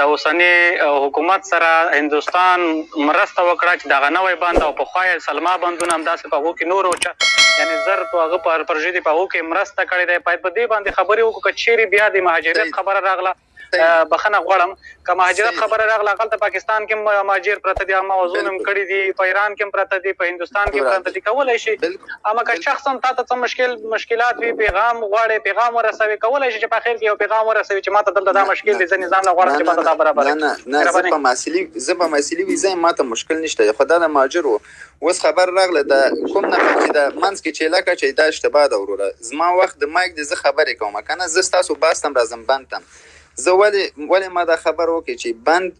د اوسني حکومت سره هندوستان مرسته وکړه چې دغه نوی بند او پخوا یې سلما بندونه همداسې په هغو کې نور او چا یعنې زر په هغه پر پرژې دي په هغو کې مرسته کړې ده باید په دې باندې خبرې وکړو که چیرې بیا د مهاجرت خبره راغله بخنه غواړم که مهاجرت خبره راغله غلطه پاکستان کې مهاجر پرته دي موضوع نم کړی دي په ایران کې پرته دي په هندستان کې پرته دي کولای شي اما که شخصا تا ته څه مشکل مشکلات وي پیغام غواړي پیغام ورسوي کولای شي چې په اخر کې یو پیغام ورسوي چې ماته دلته دا مشکل دي زه نظام له غواړم چې ماته دا برابر نه نه نه زه په ماسلی زه په ماسلی وی زه ماته مشکل نشته خدا د ماجر وو اوس خبر راغله دا کوم نه چې دا منځ کې چې لکه چې دا اشتباه ده وروره زما وخت د مایک د زه خبرې کوم کنه زه تاسو باستم راځم بنتم زه ولی ولی ما دا خبر وکړي چې بند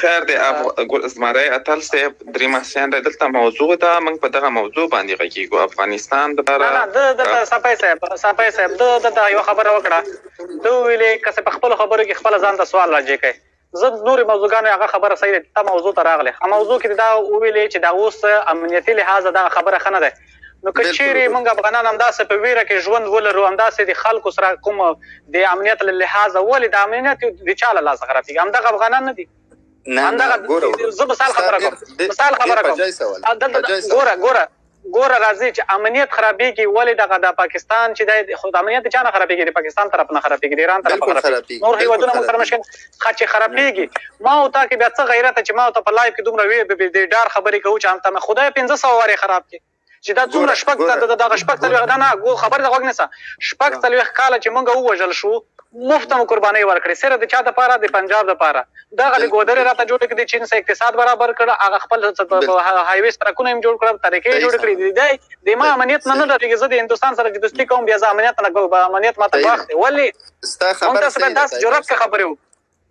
خیر دی ګل زمری اتل صاحب دریم حسین دی دلته موضوع ده موږ په دغه موضوع باندې غږیږو افغانستان د بار نه د د صفای صاحب صفای صاحب د د یو خبره وکړه د ویلې کسه په خپل خبرو کې خپل ځان ته سوال راځي کوي زه نور موضوعګانو هغه خبره صحیح ده ته موضوع ته راغله هغه موضوع کې دا ویلې چې دا اوس امنیتي لحاظ دا خبره خنه ده نو که چیرې موږ افغانان همداسې په ویره کې ژوند ولرو همداسې د خلکو سره کوم د امنیت له لحاظه ولې د امنیت د چا له لاسه خرابېږي همدغه افغانان نه دي نه نه ګوره زه مثال خبره کوم مثال خبره کوم ګوره ګوره ګوره راځي چې امنیت خرابېږي ولې دغه د پاکستان چې د خود امنیت چا نه خرابېږي د پاکستان طرف نه خرابېږي د ایران طرف نه خرابېږي نور هیوادونه موږ سره مشکل ښه چي خرپيږي ما او تا کي بيا څه غيرته چي ما او ته په لايف کي دومره وي بي بي دي ډار خبري کوو چي هلته مي خدايه پنځه سوه واري خراب کي چي دا څومره شپږ ته د دغه شپږ څلويښت نه نه ګو خبري ته غوږ نيسه شپږ څلويښت کاله چي موږ ووژل شو مفته مو قرباني ورکړي سره د چا د پاره د پنجاب د پاره دغه د ګودري راته جوړ کړي چين سه اقتصاد برابر کړ هغه خپل هايوي سرکونه هم جوړ کړ طريقې جوړ کړي دي د ما امنيت نه نه ډاريږي زه د هندوستان سره دوستي کوم بيا زه امنيت نه امنيت ماته واخلي ولي ستا خبره تاسو باید داسې جرأت کې خبرې وکړو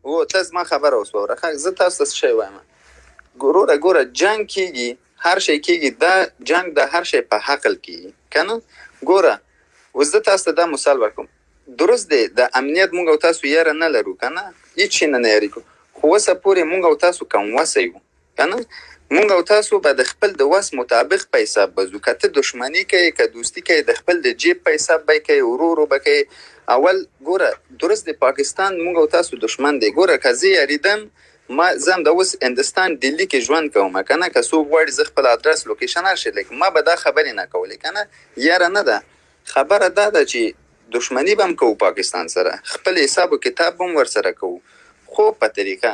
او ته زما خبره اوس وره خلک زه تاسو ته شی وایم ګوره ګوره جنگ کیږي هر شی کیږي دا جنگ د هر شی په حقل کیږي کنه ګوره اوس زه تاسو ته دا مثال ورکوم درست دی د امنیت مونږ او تاسو یاره نه لرو کنه هیڅ شي نه نه یاري کو خو اوسه پورې مونږ او تاسو کم وسه یو کنه مونږ او تاسو به د خپل د وس مطابق په حساب به ځو که ته دښمني کوې که دوستي کوې د خپل د جیب په حساب به یې کوې ورو ورو به کوې اول ګوره درست د پاکستان مونږ او تاسو دښمن دی ګوره که زه یریدم ما زه هم د اوس هندستان ډیلی کې ژوند کوم کنه که څوک غواړي زه خپل ادرس لوکیشن هر شی لیکم ما به دا خبرې نه کولې کنه یاره نه ده خبره دا ده چې دښمني به هم کوو پاکستان سره خپل حساب و کتاب به هم ورسره کوو خو په طریقه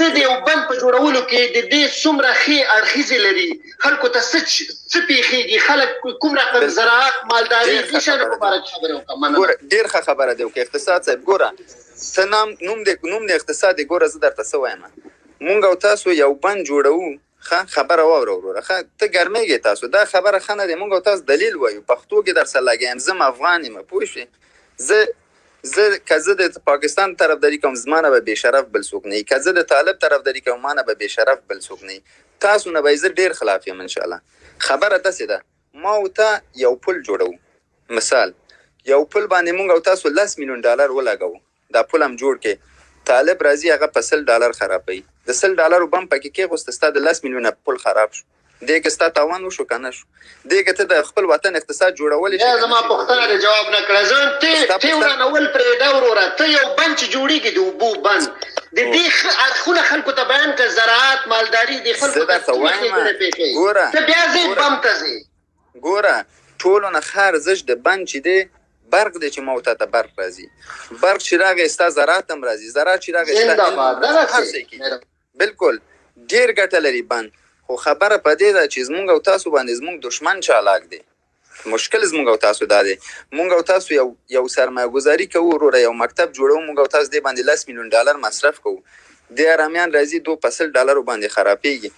ته د یو بند په جوړولو کې د دې څومره ښې اړخیزې لري خلکو ته څه څه پیښیږي خلک کوم رقم زراعت مالداري دې شان په اړه خبرې وکړه مننه ډیر ښه خبره دی وکړه اقتصاد صاحب ګوره ته نام نوم دې نوم دې اقتصاد ګوره زه درته څه وایم مونږ او تاسو یو بند جوړو ښه خبره واوره وروره ښه ته ګرمېږې تاسو دا خبره ښه نه دی مونږ او تاسو دلیل وایو پښتو کې درسره لګیم زم افغان یم پوه شوې زه زه که زه د پاکستان طرفداري کوم زما نه به بېشرف بل څوک نه وي که زه د طالب طرفداري کوم ما نه به بېشرف بل څوک نه وي تاسو نه به زه ډېر خلاف یم انشاءالله خبره داسې ده ما او تا یو پل جوړو مثال یو پل باندې مونږ او تاسو لس میلیون ډالر ولګوو دا پل هم جوړ کې طالب راځي هغه په سل ډالر خرابوي د سل ډالرو بم پکې کېغوست ستا د لس میلیونه پل خراب شو دې کې ستا تاوان وشو که نه شو دې کې ته د خپل وطن اقتصاد جوړولی شي زما پوښتنه دې جواب نه کړه ځان ته ته ورانول پرېږده وروره ته یو بند چې جوړېږي د اوبو بند د دې ښه اړخونه خلکو ته بیان کړه زراعت مالداري د خلکو ته ګوره ته بیا ځې بم ته ځې ګوره ټولو نه ښه ارزش د بند چی دی برق دی چی ماو تاته برق راځی برق چی راغی ستا زراعت هم راځی زراعت چی راغی ستا علم هم راځی هر څه کی بلکل ډیر ګټه لری بند خو خبره پدی ده چی زمونږ او تاسو باندی زمونږ دشمن چالاک دی مشکل زمونږ او تاسو دا دی مونږ او تاسو یو یو سرمایه ګزاری کوو وروره یو مکتب جوړو مونږ او تاسو دی باندی لس میلیون ډالر مصرف کوو دی ارامیان راځی دو په سل ډالرو باندی خرابیږی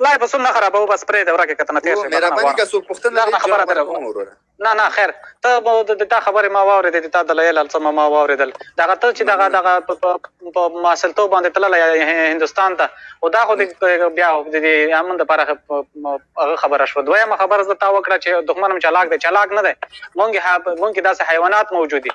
لا یې فصول نه خرابوه بس پرېږده ورکه که ته نه تېر شوې بخښنه غواړم له غلطه خبره تېره شوه نه نه خیر ته د تا خبرې ما واورېدې د تا دلایل هر څه ما واورېدل دغه ته چې دغه دغه په ماسلتوب باندې تللی هندوستان ته او دا خو د بیا د امن لپاره هغه خبره شوه دویمه خبره زه تا وکړه چې دښمن هم چالاک دی چالاک نه دی مونږ مونږ کې داسې حیوانات موجود دي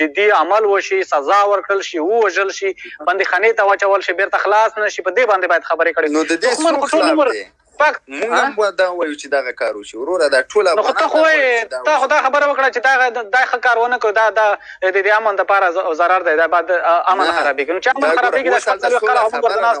جدي عمل وشي، سزا ورکړل شي، ووژل شي، بندیخانې ته واچول شي، بېرته خلاص نه شي، په دې باندې باید خبرې کړې. نو د دې څوک خلاف دی؟ موږ هم باید دا ووایو چې دغه کار وشي. وروره دا ټول افغانان دا غواړي چې دا وشي. نو خو ته خو وایې، تا خو دا خبره وکړه چې دا دا ښه کار ونه کړو، دا دا د دې امن لپاره ضرر دی، دا به امن خرابېږي. نو چې امن خرابېږي دا شپږ څلوېښت کاله هم ورته ناست.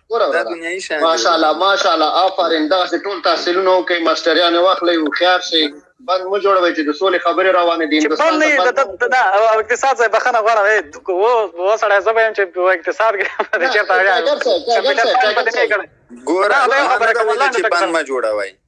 دا دنیاي شان ماشاءالله ماشاءالله آفرین دا چې ټول تحصیلونه وکړي ماستریان واخلي او خيار شي بند مو جوړوي چې د سولې خبرې روانې دي هندستان ته بند دا اقتصاد ځای بخنه غواړم و و سړی زه به چې اقتصاد کې چیرته راځي ګوره خبره کوله چې بند ما جوړوي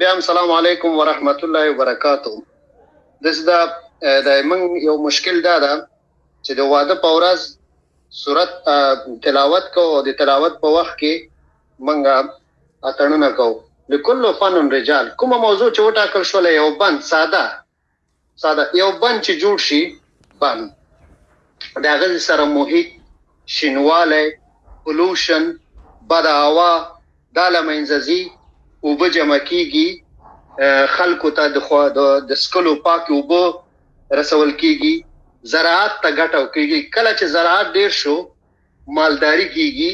بیا هم سلام علیکم ورحمت الله وبرکاتو دس دا د من یو مشکل دا ده چې د واده په ورځ صورت تلاوت کو او د تلاوت په وخت کې منګه اتړنه کو لکل فن رجال کومه موضوع چې وټاکل شو له یو بند ساده ساده یو بند چې جوړ شي بند د هغه سره محیط شینواله پولوشن بد هوا دا لمنځه ځي اوبه جمع کیږي خلکو ته د خو د سکلو پاک اوبه رسول کیږي زراعت ته ګټه کیږي کله چې زراعت ډیر شو مالداري کېږي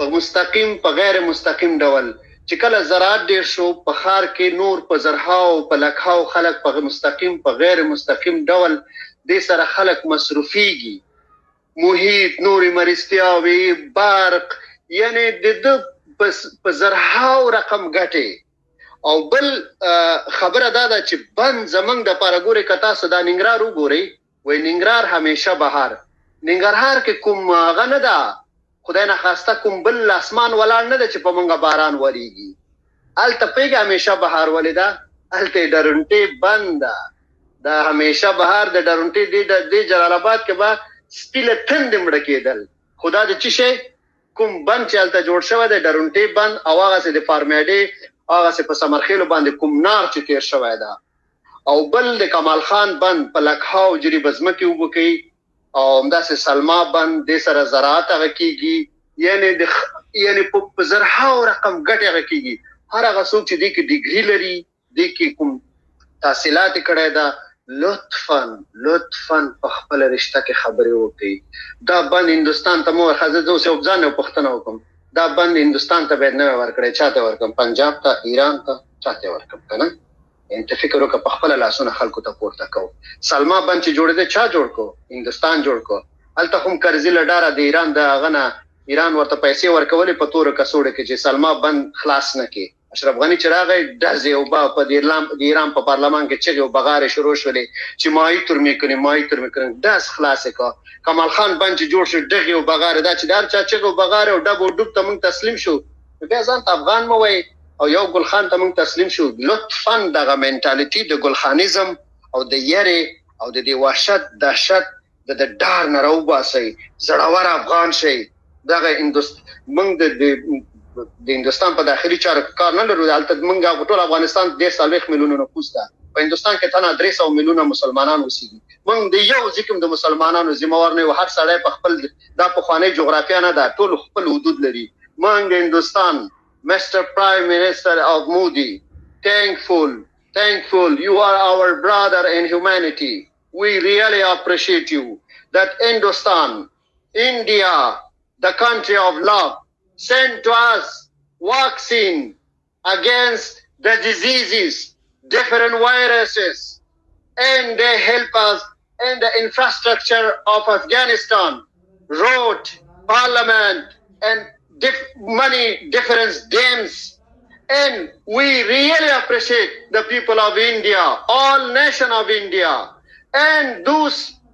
په مستقیم په غیر مستقیم ډول چې کله زراعت ډېر شو په ښار کې نور په زرهاو په لکهاو خلک په مستقیم په غیر مستقیم ډول دې سره خلک مصروفېږي محیط نورې مرستیاوې برق یعنی د ده په زرهاو رقم ګټې او بل خبره دا ده چې بند زمنګ د پاره ګورې که تاسو دا ننګرهار وګورئ وای ننګرهار همیشه بهار. ننګرهار کې کوم هغه نه ده خدای نه خواسته کوم بل اسمان ولاړ نه ده چې په مونږه باران وریږي هلته پیګه همیشه بهار ولې ده هلته ډرونټې بند ده دا همیشه بهار د ډرونټې دی د جلال آباد کې به سپیله تند مړه کېدل خدا د چی شي کوم بند چې هلته جوړ شوی دی ډرونټې بند او هغه سه د فارمیډې هغه سه په سمرخیلو باندې کوم نار چې تیر شوی ده او بل د کمال خان بند په لکهاو جریب ځمکې اوبه کوي او همداسې سلما بند دې سره زراعت هغه کیږي یعنی د یعنی په زرهاو رقم ګټه هغه کیږي هر هغه څوک چې دې کې ډیګري لري دې کې کوم تحصیلات کړی دا لطفا لطفا په خپل رشتہ کې خبرې وکړي دا بند هندستان ته مو خزه زو سه وبځان او پښتنه وکم دا بند هندستان ته به نه ورکړي چاته ورکم پنجاب ته ایران ته چاته ورکم کنه ته فکر وکړه په خپل لاسونه خلکو ته پورته کو سلما بند چې جوړ دی چا جوړ کو هندستان جوړ کو الته هم قرضې لډاره د ایران د غنه ایران ورته پیسې ورکولې په تور کسوړه کې چې سلما بند خلاص نه کې اشرف غنی چې راغی دزې او با په ایران د ایران په پارلمان کې چې او بغاره شروع شولې چې مای تر می کړي مای تر می کړي داس خلاص کا کمال خان بند جوړ شو دغه او بغاره دا چې دار چا چې او بغاره او ډبو ډوب ته مون تسلیم شو نو بیا ځان ته افغان مو وای او یو ګل خان ته موږ تسلیم شو لطفا دغه منټالیټي د ګل خانیزم او د یری او د دی وحشت دهشت د د ډار نه راوباسي زړور افغان شي دغه هندوست موږ د د هندستان په داخلي چارو کې کار نه لرو دلته موږ ټول افغانستان د 40 میلیونو نفوس ده په هندستان کې تنه 300 میلیونه مسلمانان اوسېږي موږ د یو ځکم د مسلمانانو ذمہ وار نه یو هر سړی په خپل دا پخوانۍ جغرافیا نه ده ټول خپل حدود لري مونږ هندوستان مسټر پرایم منسټر اف مودي ټینکفول ټینکفول یو ار اور برادر ان هیومانیټي وی ریئلی اپریشیټ یو دټ هندوستان انډیا د کانټري اف لو سینډ ټو اس واکسین against the diseases, different viruses, and they help us in the infrastructure of Afghanistan, road, parliament, and dif money difference games. And we really appreciate the people of India, all nation of India, and those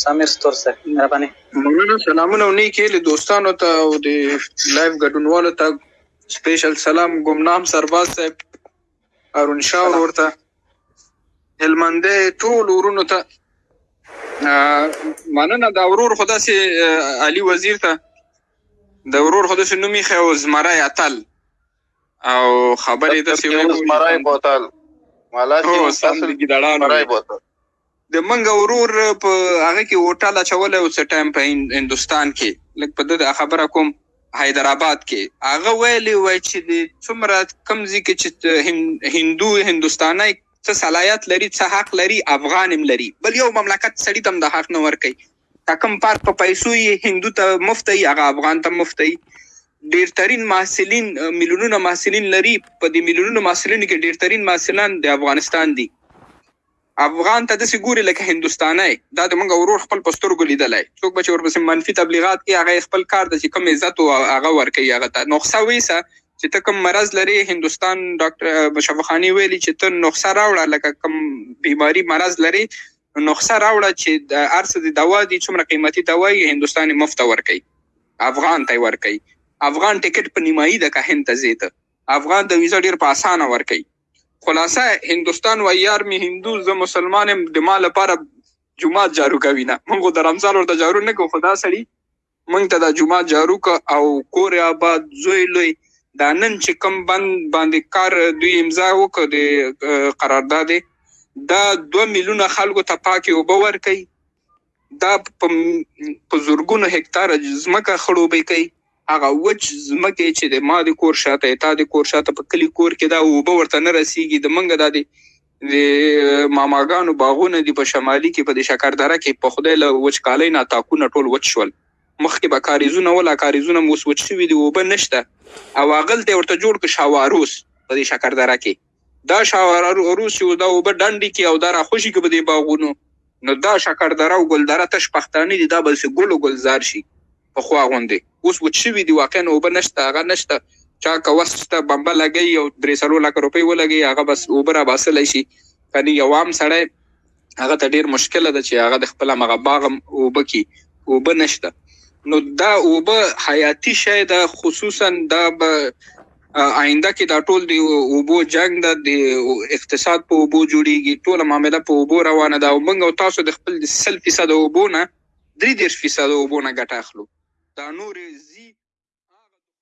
سامر ستور صاحب مهرباني مننه سلامونه او نیکې هیلې دوستانو ته او د لایف ګډونوالو ته سپیشل سلام ګمنام سرباز صاحب هارون شاه ورور ته هلمندې ټول ورونو ته مننه دا ورور خو داسې علي وزیر ته د ورور خو داسې نوم ایښی و زمری اتل او خبرې د سیمه یو مرای بوتل مالا چې تاسو د ګډاړو مرای بوتل د منګه ورور په هغه کې هوټل چول او څه ټایم په هندستان کې لکه په دغه خبره کوم حیدرآباد کې هغه ویلی و چې د څومره کم ځکه چې هندو هندستاني څه صلاحیت لري څه حق لري افغان هم لري بل یو مملکت سړی تم د حق نه ور کوي دا کوم پارک په پیسو یې هندو ته مفت ای هغه افغان ته مفت ای ډیرترین محصلین میلیونونه محصلین لري په دې میلیونونو محصلینو کې ډیرترین محصلان د افغانستان دي افغان ته داسې ګوري لکه هندوستانی دا د موږ ورور خپل په سترګو لیدلی څوک به چې ورپسې منفي تبلیغات کوي هغه خپل کار ته چې کوم عزت او هغه ورکوي هغه ته نقصه ویسه چې ته کوم مرض لري هندوستان ډاکټر مشفخاني ویلي چې ته نقصه راوړه لکه کوم بیماری مرض لري نو نخسه راوړه چی ارسه دی دوا دی څومره قیمتی دوا یی هندوستان مفت ورکی افغان ته ورکی افغان ټیکټ په نیمایی ده که هند ته زی ته افغان ته ویزه ډیر په اسانه ورکی خلاصه هندوستان وای یار می هندو زه مسلمان یم د ما لپاره جمعات جارو کوي نه مونږ د رمضان ورته جارو نه کوو خدا سړي مونږ ته دا جمعه جارو که او کور آباد زوی لوی دا نن چې کم بند باندې کار دوی امضا وکړه د قرارداد دا دوه میلیونه خلکو ته پاکې اوبه ورکوي دا په زرګونو هکتار ځمکه خړوبې کوي هغه وچ ځمکه چې د ما د کور شاته تا د کور شاته په کلی کور کې دا اوبه ورته نه رسیږي د منګه د د ماماګانو باغونه دي په شمالي کې په دې شکردره کې په خدای له وچکالۍ نه تاکونه ټول وچ شول مخکې به کاریزونه ولا کاریزونه مو وچ شوي دي اوبه نشته او هغلته ورته جوړ کړ شاواروس په دې شکردره کې دا شاواروس چې دا اوبه ډنډې کې او دا راخوشي کې په دې باغونو نو دا شکردره او ګلدره تش پښتانه دي دا بل څه ګل او ګلزار شي پخوا غوندې اوس وچ شوي دي واقعا اوبه نشته هغه نشته چا که وس شته بمبه لګوي او درې څلور لکه روپۍ ولګوي هغه بس اوبه راباسلی شي کني یو عام سړی هغه ته ډیر مشکل ده چې هغه د خپل مغه باغ اوبه کی اوبه نشته نو دا اوبه حیاتی شی ده خصوصا دا به آینده کې دا ټول دی اوبو جنگ ده د اقتصاد په اوبو جوړیږي ټول معاملې په اوبو روانه ده او موږ او تاسو د خپل 100% اوبو نه دري دېرش فيصده اوبو نه ګټه اخلو دا نورې ځي.